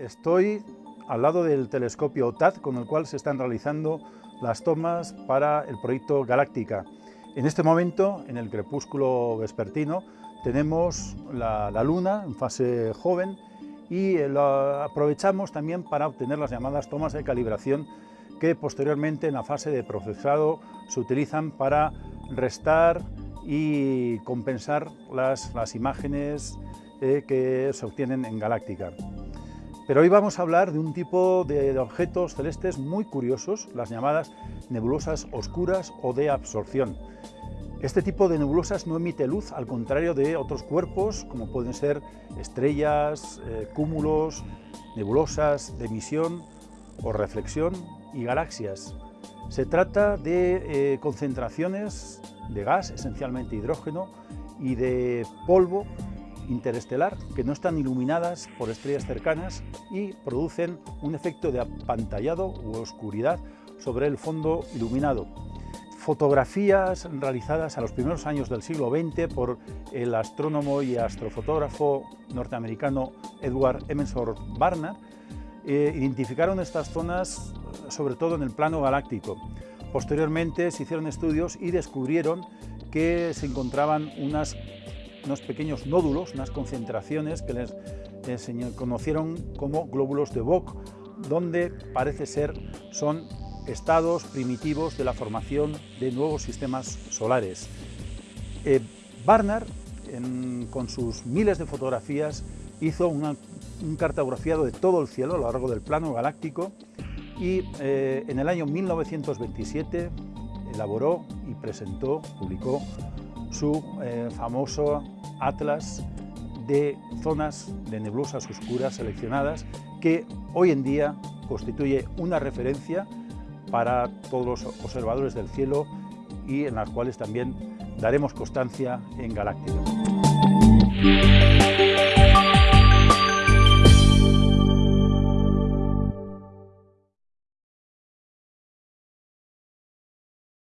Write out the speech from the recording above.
Estoy al lado del telescopio OTAD con el cual se están realizando las tomas para el proyecto Galáctica. En este momento, en el crepúsculo vespertino, tenemos la, Luna en fase joven y eh, lo aprovechamos también para obtener las llamadas tomas de calibración que posteriormente en la fase de procesado se utilizan para restar y compensar las, imágenes eh, que se obtienen en Galáctica. Pero hoy vamos a hablar de un tipo de objetos celestes muy curiosos, las llamadas nebulosas oscuras o de absorción. Este tipo de nebulosas no emite luz, al contrario de otros cuerpos, como pueden ser estrellas, eh, cúmulos, nebulosas de emisión o reflexión y galaxias. Se trata de eh, concentraciones de gas, esencialmente hidrógeno, y de polvo interestelar que no están iluminadas por estrellas cercanas y producen un efecto de apantallado u oscuridad sobre el fondo iluminado. Fotografías realizadas a los primeros años del siglo XX por el astrónomo y astrofotógrafo norteamericano Edward Emerson Barnard eh, identificaron estas zonas sobre todo en el plano galáctico. Posteriormente se hicieron estudios y descubrieron que se encontraban unas unos pequeños nódulos, unas concentraciones que les, conocieron como glóbulos de Bock, donde parece ser son estados primitivos de la formación de nuevos sistemas solares. Eh, Barnard, con sus miles de fotografías, hizo un cartografiado de todo el cielo a lo largo del plano galáctico y eh, en el año 1927 elaboró y presentó, publicó su eh, famoso atlas de zonas de nebulosas oscuras seleccionadas que hoy en día constituye una referencia para todos los observadores del cielo y en las cuales también daremos constancia en Galáctica.